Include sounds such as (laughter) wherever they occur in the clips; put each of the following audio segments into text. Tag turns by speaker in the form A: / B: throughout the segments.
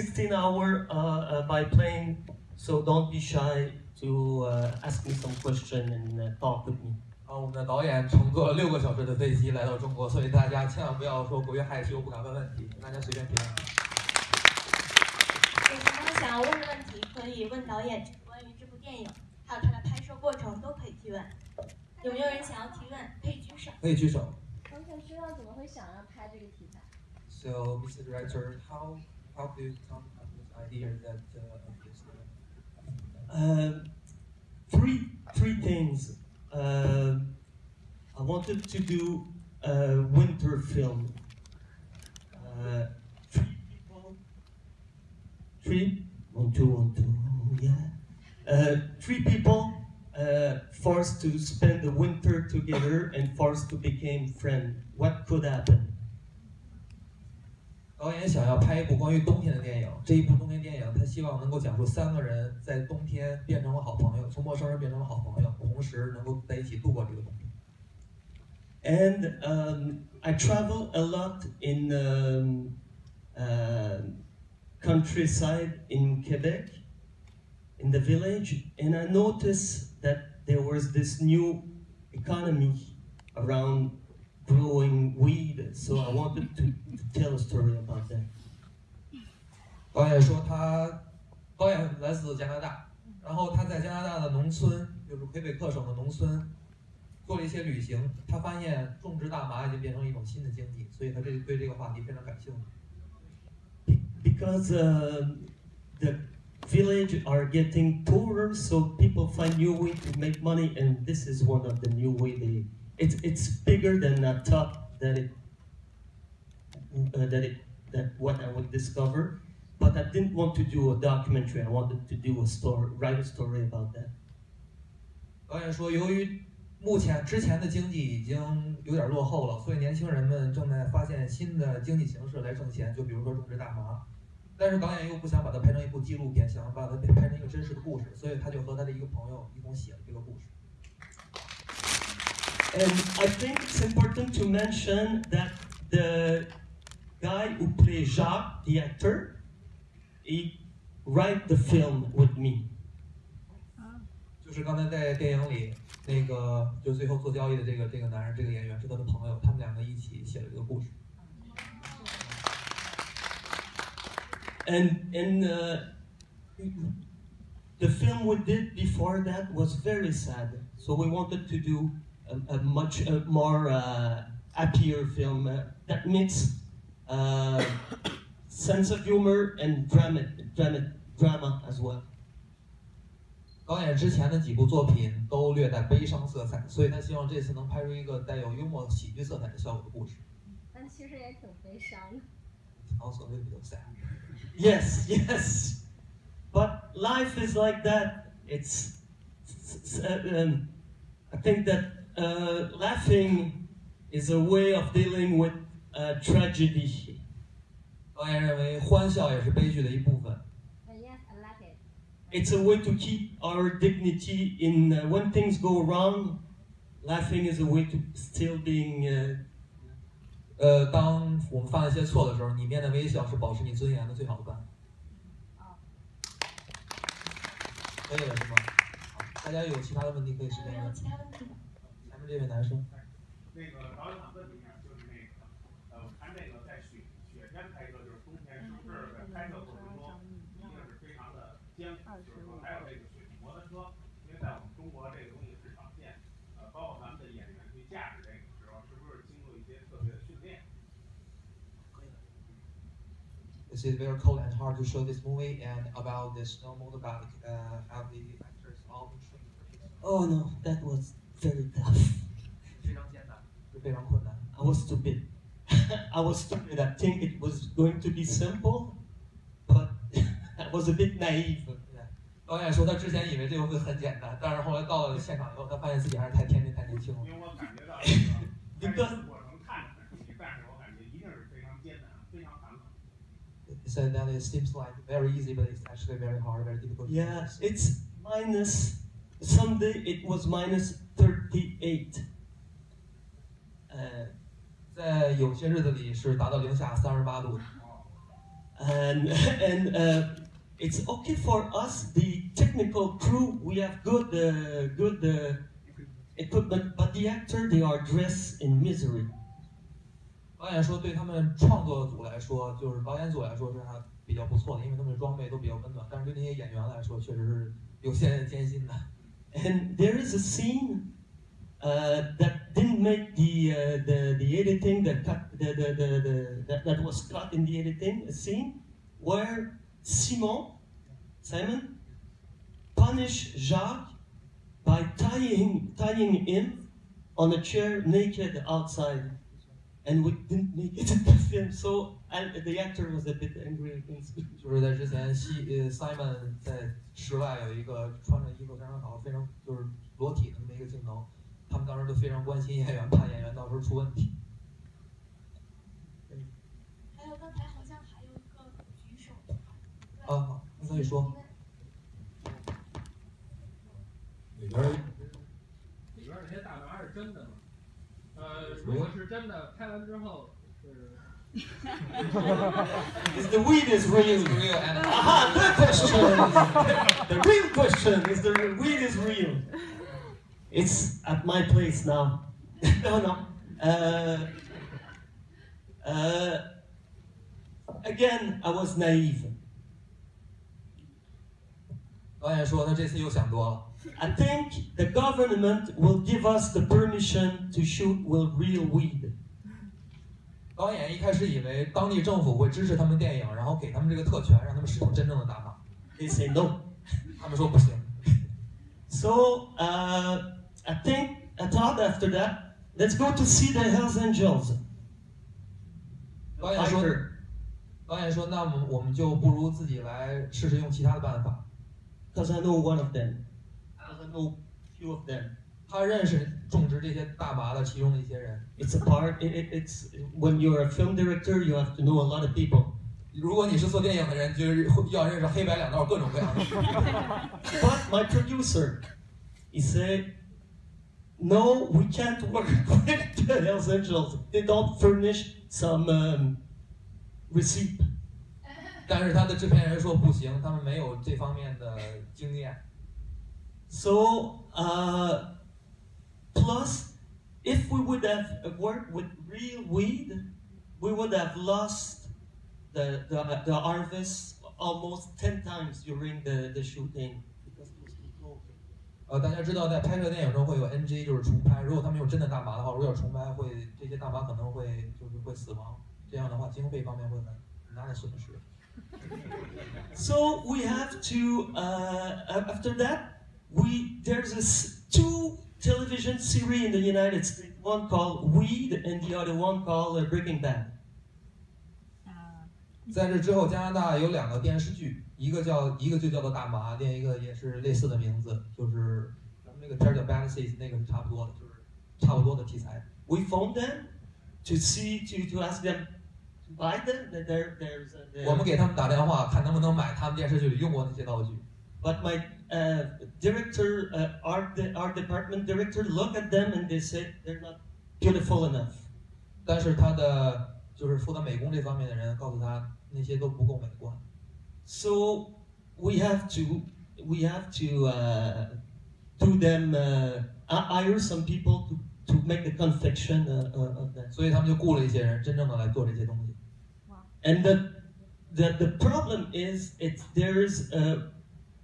A: 16 hour uh, uh, by plane, so don't be shy to uh, ask me some question and uh, talk with me.
B: 啊，我们的导演乘坐了六个小时的飞机来到中国，所以大家千万不要说过于害羞，不敢问问题，大家随便提问。
C: 有什么想要问的问题，可以问导演关于这部电影，还有它的拍摄过程都可以提问。有没有人想要提问？可以举手。
B: 可以举手。
D: 我想知道怎么会想要拍这个题材。
B: So, Mr. Director, how how do you come up with idea that uh, of this? Uh,
A: three three things. Uh, I wanted to do a winter film. Uh, three people. Three one two one two yeah. Uh, three people uh, forced to spend the winter together and forced to become friends. What could happen?
B: 导演想要拍一部关于冬天的电影，这一部冬天电影，他希望能够讲述三个人在冬天变成了好朋友，从陌生人变成了好朋友，同时能够在一起度过这个冬天。
A: And um, I travel a lot in um, uh, countryside in Quebec, in the village, and I noticed that there was this new economy around growing weed. So I wanted to, to tell a story about that.
B: 导演说他，导演来自加拿大，然后他在加拿大的农村，就是魁北克省的农村，做了一些旅行，他发现种植大麻已经变成一种新的经济，所以他这对这个话题非常感兴趣。
A: Because uh, the village are getting poorer, so people find new way to make money, and this is one of the new way they. It's it's bigger than I thought that it that it that what I would discover, but I didn't want to do a documentary. I wanted to do a story, write a story about that.
B: 导演说，由于目前之前的经济已经有点落后了，所以年轻人们正在发现新的经济形式来挣钱，就比如说种植大麻。但是导演又不想把它拍成一部纪录片，想把它拍成一个真实的故事，所以他就和他的一个朋友一同写了这个故事。
A: And I think it's important to mention that the guy who plays Jacques, the actor, he write the film with me.
B: 就是刚才在电影里那个，就最后做交易的这个这个男人，这个演员是他的朋友，他们两个一起写了这个故事。
A: And and uh, the film we did before that was very sad. So we wanted to do a, a much uh, more uh, happier film uh, that mix uh, (coughs) sense of humor and drama, drama, drama as well.
B: 导演之前的几部作品都略带悲伤色彩，所以他希望这次能拍出一个带有幽默喜剧色彩的效果的故事。
D: 但其实也挺悲伤的。
B: Also a little bit of sad.
A: Yes, yes. But life is like that. It's, it's, uh, um, I think that uh, laughing is a way of dealing with uh, tragedy.
B: 导演认为欢笑也是悲剧的一部分。
D: Uh, yes, I like it.
A: It's a way to keep our dignity in uh, when things go wrong. Laughing is a way to still being. Uh,
B: 呃，当我们犯了一些错的时候，你面带微笑是保持你尊严的最好的办法。
D: 哦
B: 可以了是吗？好，大家有其他的问题可以随
C: 没有
B: 便问。
C: 其他问题吗？
B: 前面这位男生，
E: 那个导演想问你一下，就是那个，呃，我看这个在雪雪天拍摄，就是冬天，是不是在拍摄过程中一定是非常的艰苦？就是说，还有这个雪地摩托车，因为在我们中国这个东西市场线，呃，包括咱们的演员去驾驶这个时候，是不是经过一些特别的训练？
B: Is it very cold and hard to show this movie and about the snow motorbike? Uh, have the actors all been trained for this?
A: oh no, that was very tough.
B: 非常艰难，是非常困难。
A: I was stupid. I was stupid. (laughs) I think it was going to be simple, but (laughs) I was a bit naive.
B: 导演说他之前以为这个会很简单，但是后来到了现场以后，他发现自己还是太天真、太年轻了
E: 因。为我感觉到这个拍摄过程看着很容易，但是我感觉一定是非常艰难、非常坎坷。
B: So (laughs) that it seems like very easy, but it's actually very hard, very difficult. to
A: Yeah,
B: do.
A: it's minus. Someday it was minus 38. Uh,
B: 在有些日子里是达到零下三十八度的。
A: and and uh, it's okay for us, the technical crew. We have good uh, good uh, equipment, but the actor they are dressed in misery.
B: 导演说，对他们创作组来说，就是导演组来说是还比较不错的，因为他们的装备都比较温暖。但是对那些演员来说，确实是有些艰辛的。
A: And there is a scene uh, that didn't make the, uh, the the editing, the cut, the, the, the, the that, that was cut in the editing. A scene where Simon, Simon, punished Jacques by tying tying him on a chair naked outside, and we didn't make it in the film. So and the actor was a bit angry against me.
B: 就是在之前西呃 Simon 在室外有一个穿着衣服非常好、非常就是裸体的那么一个镜头，他们当时都非常关心演员，怕演员到时候出问题。
C: 还有刚才好像还有一个举手。
B: 啊，好，你可以说。
F: 里边儿里边儿那些大麻是真的吗？呃，如果是真的，拍完之后是
A: Is the weed is real?
B: real (laughs) and
A: Aha, good question. the real question is the weed is real. It's at my place now. (laughs) no, no. Uh, uh, again, I was naive.
B: 导演说他这次又想多了。
A: I think the government will give us the permission to shoot with real weed.
B: 导演一开始以为当地政府会支持他们电影，然后给他们这个特权，让他们使用真正的大麻。
A: They say no.
B: 他们说不行。
A: So uh, I think I thought after that, let's go to see the Hells Angels.
B: 导演说
A: Fighter.，
B: 导演说，那么我们就不如自己来试试用其他的办法。
A: because I know one of them. I know few of them.
B: 他认识种植这些大麻的其中的一些人。
A: It's a part. It, it, it's when you're a film director, you have to know a lot of people.
B: 如果你是做电影的人，就是要认识黑白两道各种各样的。
A: But my (laughs) producer, he said, "No, we can't work (laughs) with the Hells Angels. They don't furnish some um, receipt."
B: 但是他的制片人说不行，他们没有这方面的经验。
A: So, uh, plus, if we would have worked with real weed, we would have lost the, the, the harvest almost 10 times during the, the shooting. Because it was controlled.
B: 呃，大家知道，在拍摄电影中会有 NG，就是重拍。如果他们用真的大麻的话，如果要重拍，会这些大麻可能会就是会死亡。这样的话，经费方面会很很大的损失。 (laughs)
A: So we have to, uh, after that, we there's a s- two television series in the United States, one called Weed and the other one called uh, Breaking Bad.
B: 在这之后，加拿大有两个电视剧，一个叫一个就叫做《大麻》，另一个也是类似的名字，就是咱们那个片儿叫《Bad Seeds》，那个是差不多的，就是差不多的题材。
A: we phoned them to see to, to ask them to buy them that there there's a, there-
B: 我们给他们打电话，看能不能买他们电视剧里用过那些道具。
A: but my uh, director uh, art the art department director look at them and they said they're not beautiful enough
B: 但是他的就是负责美工这方面的人告诉他，那些都不够美观。
A: so we have to we have to uh, do them uh, hi- hire some people to, to make the confection uh, uh, of that
B: 所以他们就雇了一些人，真正的来做这些东西。
A: And the the, the problem is it's there's uh,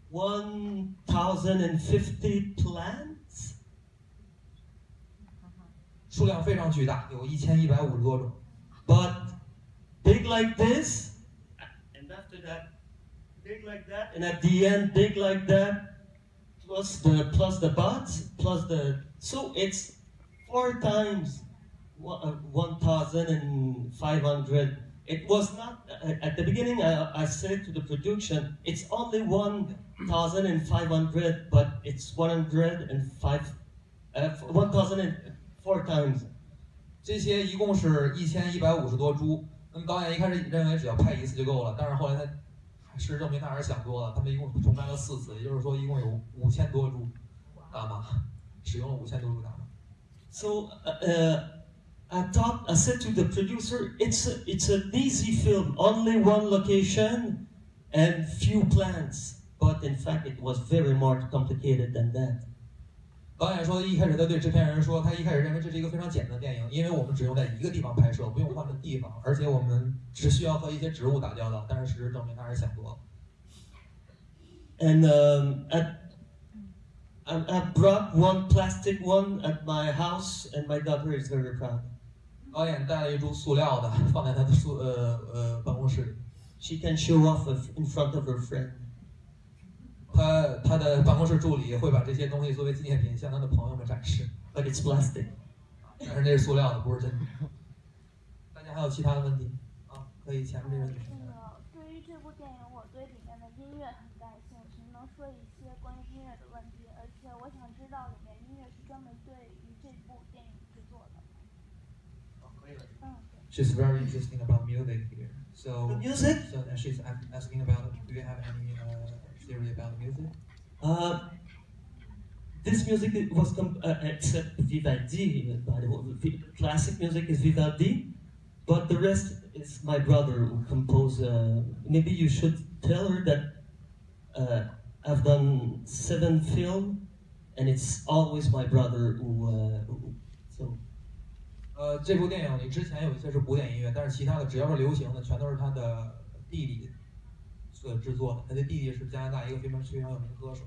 A: 1,050 plants
B: 数量非常巨大，有一千一百五十多种。
A: but big like this, and after that, big like that, and at the end, big like that, plus the plus the buds, plus the so it's four times one uh, 1,500. It was not uh, at the beginning. I, I said to the production, it's only 1,500, but it's 105, uh, 1,004 times.
B: 这些一共是一千一百五十多株。那么导演一开始认为只要拍一次就够了，但是后来他事实证明他还是想多了。他们一共重拍了四次，也就是说一共有五千多株大麻，使用了五千多株大麻。
A: So uh, uh, I thought I said to the producer, it's a, it's an easy film, only one location and few plans. But in fact, it was very more complicated than that.
B: 导演说，一开始他对制片人说，他一开始认为这是一个非常简单的电影，因为我们只用在一个地方拍摄，不用换的地方，而且我们只需要和一些植物打交道。但是事实证明他是想多了。
A: And um, at, I, I brought one plastic one at my house, and my daughter is very proud.
B: 导演带了一株塑料的，(laughs) 放在他的宿呃呃办公室里。
A: She can show off in front of her friend.
B: 他他的办公室助理会把这些东西作为纪念品向他的朋友们展示
A: ，But it's plastic.
B: 但是那是塑料的，不是真的。大家还有其他的问题啊？可以前面这位女士。
G: 那个对于这部电影，我对里面的音乐很感兴趣，能说一些关于音乐的问题，而且我想知道里面音乐是专门对于这部电影制作的。
B: She's very interesting about music here. So
A: The music?
B: So she's asking about, do you have any uh, theory about music?
A: Uh, this music was uh, except Vivaldi, by the way, classic music is Vivaldi, but the rest is my brother who composed. Uh, maybe you should tell her that uh, I've done seven film, and it's always my brother who. Uh, who
B: 呃，这部电影里之前有一些是古典音乐，但是其他的只要是流行的，全都是他的弟弟所制作的。他的弟弟是加拿大一个非常非常有名的歌手。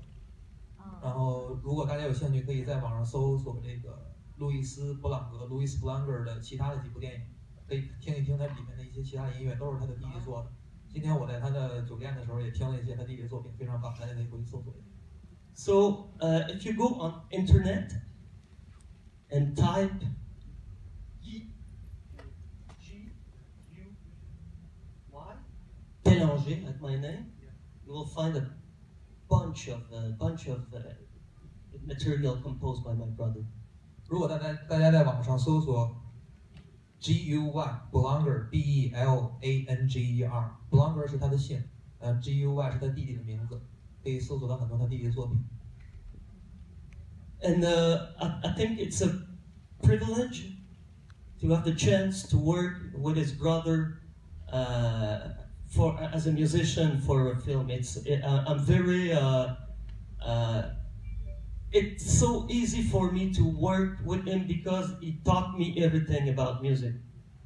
B: 然后，如果大家有兴趣，可以在网上搜索这个路易斯·布朗格 （Louis Blancher） 的其他的几部电影，可以听一听他里面的一些其他的音乐，都是他的弟弟做的。今天我在他的酒店的时候也听了一些他弟弟的作品，非常棒，大家可以回去搜索一下。
A: So uh, if you go on internet and type Bélanger at my name, you will find a bunch of a bunch of uh, material composed by my brother.
B: 如果大家大家在网上搜索 G U Y Blanger B E L A N G E R Blanger 是他的姓，呃 G U Y 是他弟弟的名字，可以搜索到很多他弟弟的作品。
A: And uh, I, I think it's a privilege to have the chance to work with his brother uh, for as a musician for a film. It's it, uh, I'm very uh, uh, it's so easy for me to work with him because he taught me everything about music.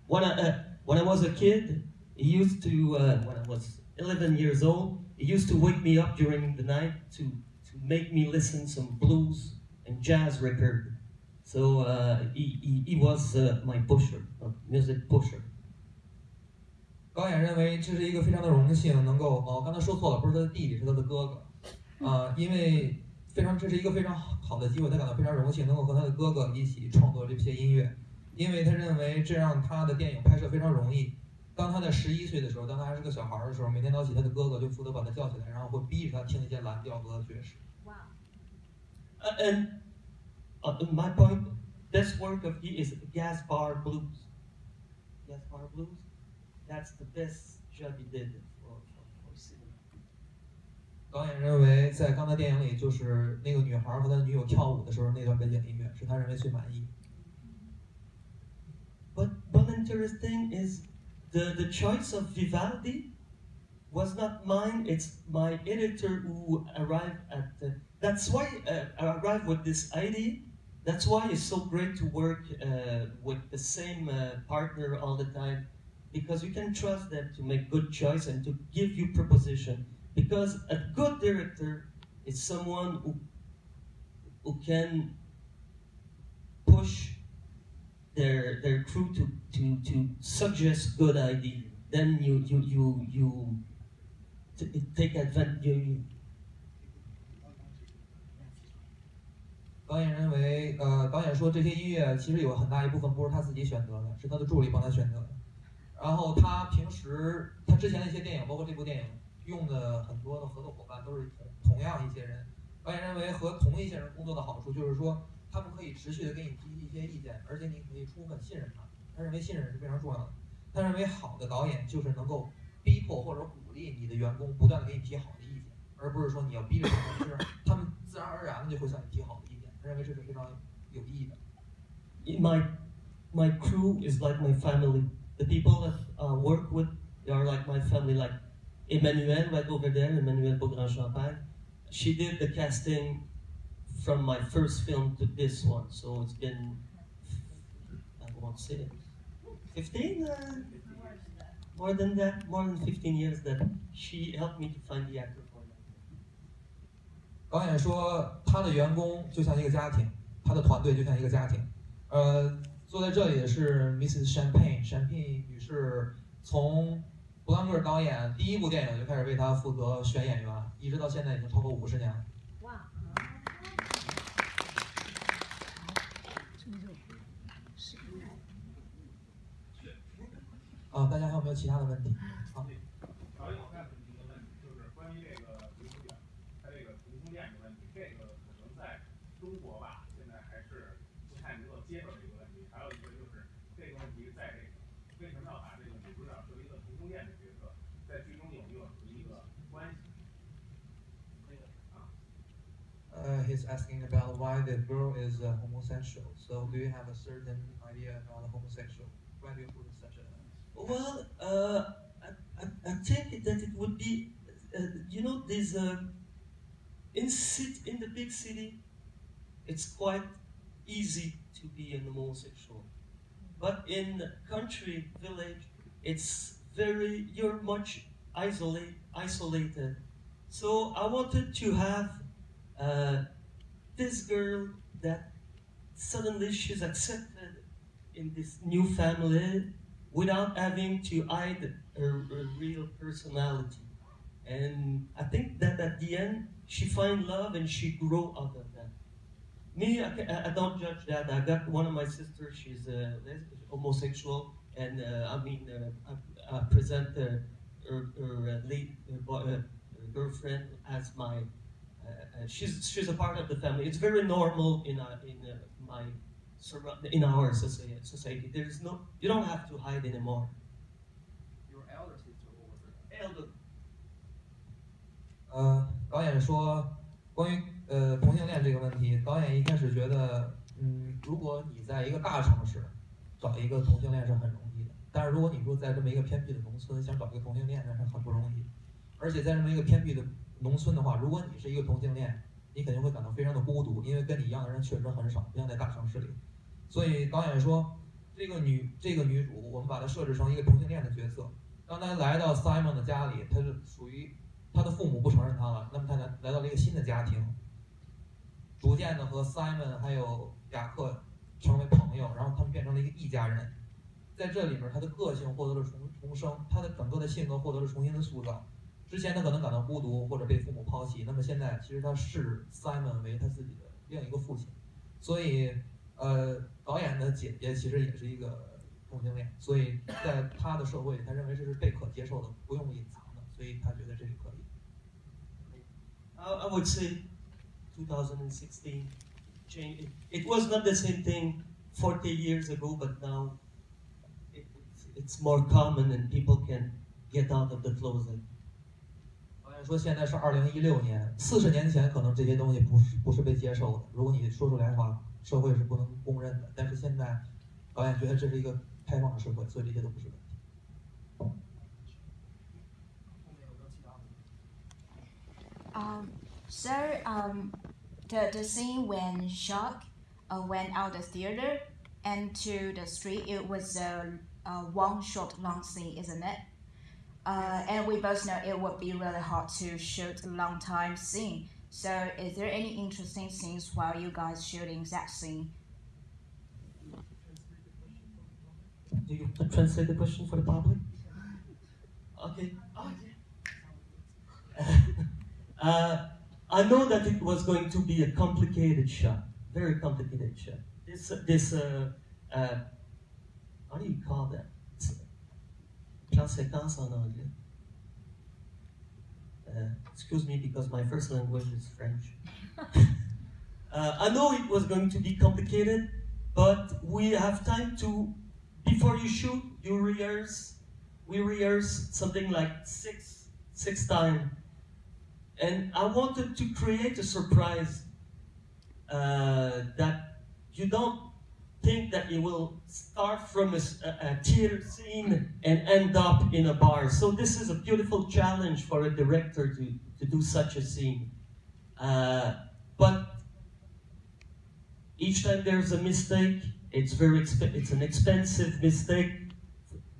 A: When I uh, when I was a kid, he used to uh, when I was 11 years old, he used to wake me up during the night to to make me listen some blues and jazz record. So uh, he, he, he was my pusher, music pusher.
B: 导演认为这是一个非常的荣幸，能够哦，刚才说错了，不是他的弟弟，是他的哥哥，啊、因为非常这是一个非常好的机会，他感到非常荣幸，能够和他的哥哥一起创作这些音乐，因为他认为这让他的电影拍摄非常容易。当他在十一岁的时候，当他还是个小孩的时候，每天早起他的哥哥就负责把他叫起来，然后会逼着他听一些蓝调和爵士。
A: Uh, and uh, my point, best work of he is Blues. Gas Bar Blues, that's the best job he did for, for, for cinema.
B: 导演认为，在刚才电影里，就是那个女孩和他女友跳舞的时候那段背景音乐，是他认为最满意。
A: But one interesting is the, the choice of Vivaldi was not mine. It's my editor who arrived at the. That's why uh, I arrived with this idea. That's why it's so great to work uh, with the same uh, partner all the time, because you can trust them to make good choice and to give you proposition. Because a good director is someone who who can push their their crew to, to, to suggest good idea. Then you you you you t- take advantage. You, you,
B: 导演认为，呃，导演说这些音乐其实有很大一部分不是他自己选择的，是他的助理帮他选择的。 然后他平时他之前的一些电影，包括这部电影用的很多的合作伙伴都是同同样一些人。导演认为和同一些人工作的好处就是说，他们可以持续的给你提一些意见，而且你可以充分信任他。他认为信任是非常重要的。他认为好的导演就是能够逼迫或者鼓励你的员工不断的给你提好的意见，而不是说你要逼着他们，就是他们自然而然的就会向你提好的意见。他认为这是非常有意义的。
A: my my crew is like my family. the people that uh, work with, they are like my family, like Emmanuelle right over there, Emmanuelle Beaugrand-Champagne. She did the casting from my first film to this one, so it's been, I won't say it, 15? Uh, more than that, more than 15 years that she helped me to find the actor for
B: 导演说，他的员工就像一个家庭，他的团队就像一个家庭，呃。坐在这里的是 Mrs. Champagne，Champagne 女士从布朗格尔导演第一部电影就开始为他负责选演员，一直到现在已经超过五十年了。
D: 哇，
B: 啊，大家还有没有其他的问题？
E: 导演，我再问你一个问题，就是关于这个刘主演他这个同性恋的问题，这个可能在中国吧，现在还是不太能够接受这个 这个问题在这个为什么要把这个女主角作为一个同性恋的角色，在剧中有没有一个关系？
B: Uh, he's asking about why the girl is uh, homosexual. So, do you have a certain idea about the homosexual? Why do you put such a?
A: Well, uh, I, I, I think that it would be, uh, you know, there's a, in, city, in the big city, it's quite easy to be an homosexual. But in country, village, it's very, you're much isolate, isolated. So I wanted to have uh, this girl that suddenly she's accepted in this new family without having to hide her, her real personality. And I think that at the end, she find love and she grow that. Me, I, ca- I don't judge that. I got one of my sisters, she's uh, les- homosexual, and uh, I mean, uh, I, I present uh, her, her, uh, late, uh, boy, uh, her girlfriend as my, uh, uh, she's, she's a part of the family. It's very normal in, uh, in uh, my surround- in our society, society. There's no, you don't have to hide anymore.
F: Your elder sister over
A: Elder,
B: 呃，导演说，关于 呃同性恋这个问题，导演一开始觉得，嗯，如果你在一个大城市找一个同性恋是很容易的，但是如果你说在这么一个偏僻的农村想找一个同性恋，那是很不容易。而且在这么一个偏僻的农村的话，如果你是一个同性恋，你肯定会感到非常的孤独，因为跟你一样的人确实很少，不像在大城市里。所以导演说，这个女这个女主，我们把她设置成一个同性恋的角色。当她来到 Simon 的家里，她是属于她的父母不承认她了，那么她来来到了一个新的家庭，逐渐的和 Simon 还有雅克成为朋友，然后他们变成了一个一家人。在这里面，他的个性获得了重重生，他的整个的性格获得了重新的塑造。之前他可能感到孤独或者被父母抛弃，那么现在其实他视 Simon 为他自己的另一个父亲，所以呃，导演的姐姐其实也是一个同性恋，所以在他的社会里，他认为这是被可接受的，不用隐藏的，所以他觉得这是可以。
A: I would say 2016 changed. It, it was not the same thing 40 years ago, but now it, it's, it's more common and people can get out of the closet.
B: 导演说现在是二零一六年，四十年前可能这些东西不是不是被接受的，如果你说出来的话，社会是不能公认的。但是现在，导演觉得这是一个开放的社会，所以这些都不是问题。
H: Um, so um, the the scene when Jacques uh, went out the theater and to the street, it was a, a one shot long scene, isn't it? Uh, and we both know it would be really hard to shoot a long time scene. So, is there any interesting scenes while you guys shooting that scene?
A: Do you translate the question for the public? Okay. Oh, (laughs) yeah. (laughs) uh, I know that it was going to be a complicated shot, very complicated shot. This, this, uh, uh, how do you call that? Plan séquence en anglais. Uh, excuse me because my first language is French. (laughs) uh, I know it was going to be complicated, but we have time to before you shoot, you rehearse. We rehearse something like six six times, and I wanted to create a surprise uh, that you don't think that it will start from a theater scene and end up in a bar. So this is a beautiful challenge for a director to, to do such a scene. Uh, but each time there's a mistake, it's very it's an expensive mistake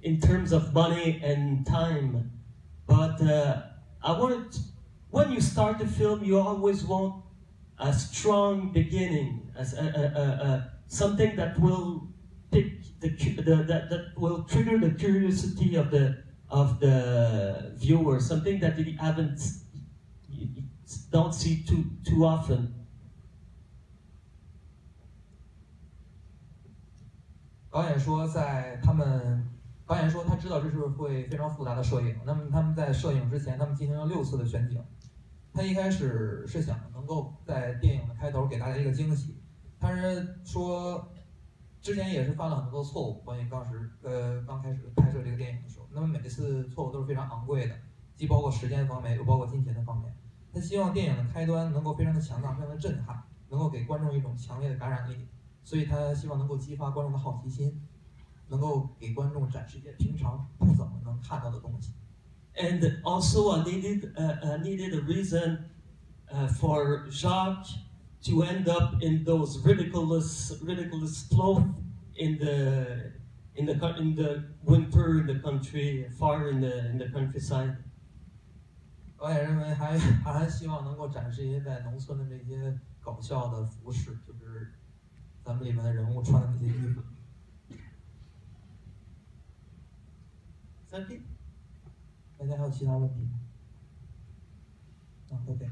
A: in terms of money and time. But uh, I wanted, when you start a film, you always want a strong beginning, as a, a, a, something that will pick the, the that, that will trigger the curiosity of the of the viewer, something that you haven't you don't see too too often.
B: 他。一开始是想能够在电影的开头给大家一个惊喜，但是说之前也是犯了很多错误。关于当时呃刚开始拍摄这个电影的时候，那么每一次错误都是非常昂贵的，既包括时间方面，又包括金钱的方面。他希望电影的开端能够非常的强大，非常的震撼，能够给观众一种强烈的感染力。所以他希望能够激发观众的好奇心，能够给观众展示一些平常不怎么能看到的东西。
A: And also, I needed uh, I needed a reason uh, for Jacques to end up in those ridiculous ridiculous clothes in the in the co- in the winter in the country, far in the in the countryside.
B: 导演认为还还还希望能够展示一些在农村的这些搞笑的服饰，就是咱们里面的人物穿的那些衣服。
A: Is that it?
B: 大家还有其他问题？啊，OK。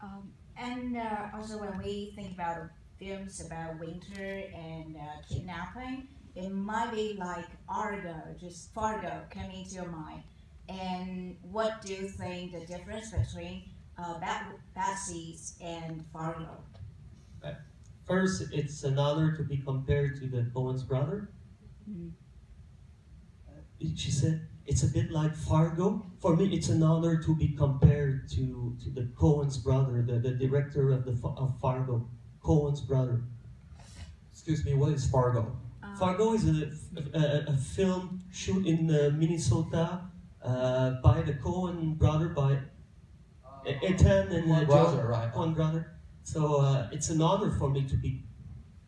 H: Um, and uh, also when we think about films about winter and uh, kidnapping, it might be like Argo, just Fargo coming to your mind. And what do you think the difference between uh, bad Batsies and Fargo?
A: First, it's an honor to be compared to the Coen's brother.
H: Mm
A: -hmm. She said, it's a bit like Fargo. For me, it's an honor to be compared to, to the Coen's brother, the, the director of, the, of Fargo, Coen's brother.
B: Excuse me, what is Fargo?
H: Uh,
A: Fargo is a, a, a film shoot in uh, Minnesota uh, by the Coen brother, by E- Ethan and uh,
B: Coen
A: Joe-
B: brother, right.
A: Coen brother. So uh, it's an honor for me to be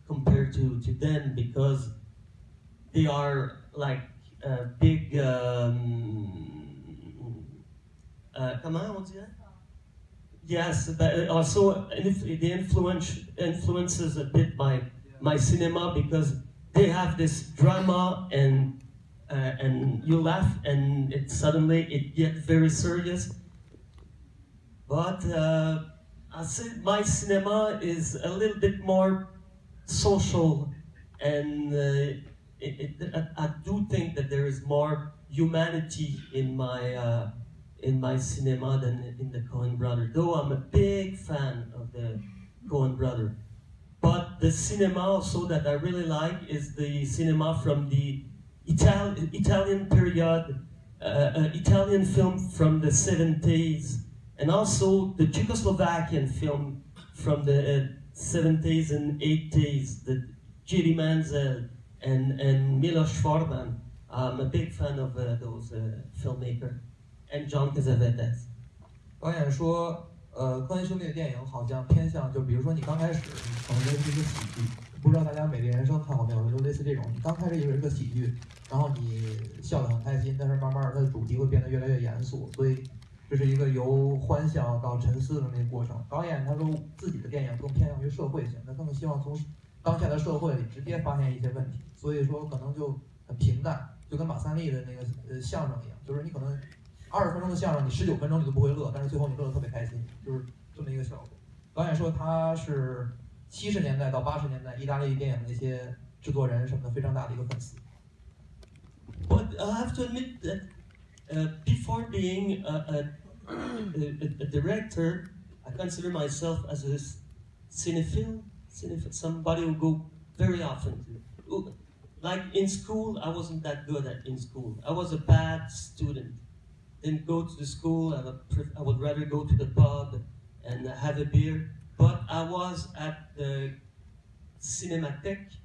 A: compared to, to them because they are like uh, big. Um, uh, on dirait? Yes, but also if the influence influences a bit my my cinema because they have this drama and uh, and you laugh and it suddenly it gets very serious. But uh, I say my cinema is a little bit more social, and uh, it, it, I, I do think that there is more humanity in my uh, in my cinema than in the Coen brother. Though I'm a big fan of the Coen brother, but the cinema also that I really like is the cinema from the Ital- Italian period, uh, uh, Italian film from the 70s, and also the Czechoslovakian film from the uh, 70s and 80s, the Jiri Menzel and, and Milos Forman. I'm a big fan of those filmmaker, And John Cassavetes.
B: 导演说，呃，科恩兄弟的电影好像偏向，就比如说你刚开始，可能是一个喜剧，不知道大家《美丽人生》看过没有？就类似这种，你刚开始以为是个喜剧，然后你笑得很开心，但是慢慢的它的主题会变得越来越严肃，所以这是一个由欢笑到沉思的那个过程。导演他说自己的电影更偏向于社会性，他更希望从当下的社会里直接发现一些问题，所以说可能就很平淡，就跟马三立的那个呃相声一样，就是你可能二十分钟的相声，你十九分钟你都不会乐，但是最后你乐得特别开心，就是这么一个效果。导演说他是七十年代到八十年代意大利电影的一些制作人什么的非常大的一个粉丝。
A: But I have to admit that uh, before being a, a, a, a director, I consider myself as a cinephile, cinephile, somebody who go very often to, Like in school, I wasn't that good at in school. I was a bad student. Didn't go to the school. I would, I would rather go to the pub and have a beer. But I was at the Cinematheque,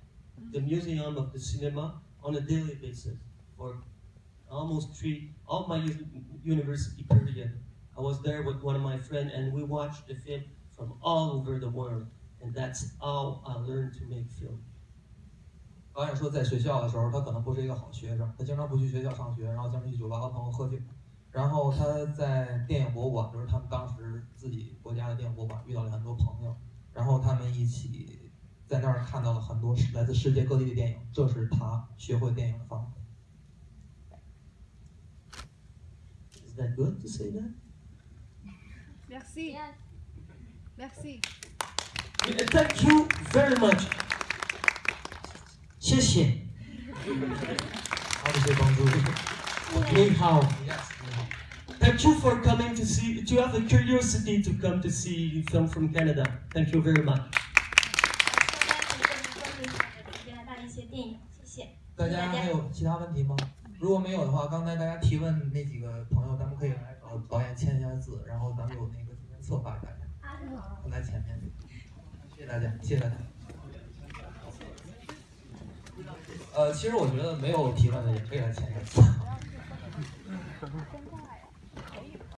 A: the museum of the cinema, on a daily basis for almost three, all my university period. I was there with one of my friends and we watched the film from all over the world. And that's how I learned to make film.
B: 导演说，在学校的时候，他可能不是一个好学生，他经常不去学校上学，然后经常去酒吧和朋友喝酒。然后他在电影博物馆，就是他们当时自己国家的电影博物馆，遇到了很多朋友，然后他们一起在那儿看到了很多来自世界各地的电影，这是他学会电影的方法。
A: Is that good to say that?
I: Merci. Merci.
A: Uh, Thank you very much. 谢谢。
B: 好的，谢谢帮助。
A: 你好。
B: Yes，你好。
A: Thank you for coming to see, to have the curiosity to come to see film from Canada. Thank you very much.
C: 大家可以跟关注一下我直接来看一些电影，谢谢。
B: 大家还有其他问题吗？如果没有的话，刚才大家提问那几个朋友，咱们可以来找导演签一下字，然后咱们有那个纪念册发给大家，放在前面。谢谢大家，谢谢大家。呃，其实我觉得没有提问的也可以来签一个字。